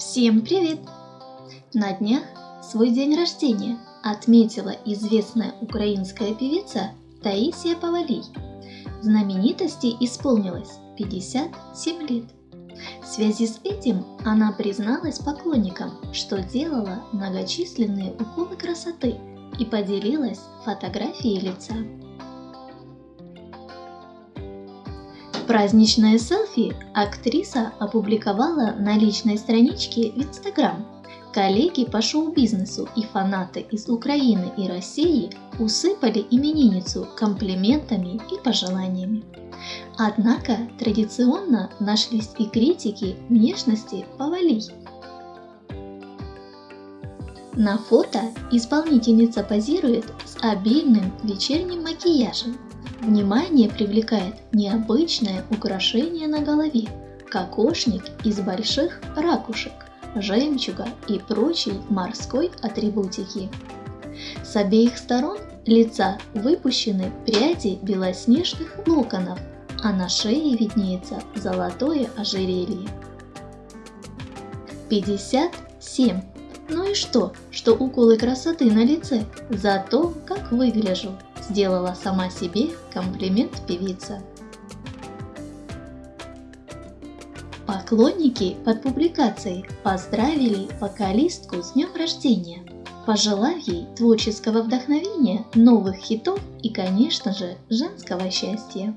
Всем привет! На днях свой день рождения отметила известная украинская певица Таисия Павалий. Знаменитости исполнилось 57 лет. В связи с этим она призналась поклонникам, что делала многочисленные уколы красоты и поделилась фотографией лица. Праздничное селфи актриса опубликовала на личной страничке в Инстаграм. Коллеги по шоу-бизнесу и фанаты из Украины и России усыпали именинницу комплиментами и пожеланиями. Однако традиционно нашлись и критики внешности Павалий. На фото исполнительница позирует с обильным вечерним макияжем Внимание привлекает необычное украшение на голове, кокошник из больших ракушек, жемчуга и прочей морской атрибутики. С обеих сторон лица выпущены пряди белоснежных локонов, а на шее виднеется золотое ожерелье. 57. Ну и что, что уколы красоты на лице? Зато как выгляжу сделала сама себе комплимент певица. Поклонники под публикацией поздравили вокалистку с днем рождения, пожелав ей творческого вдохновения, новых хитов и, конечно же, женского счастья.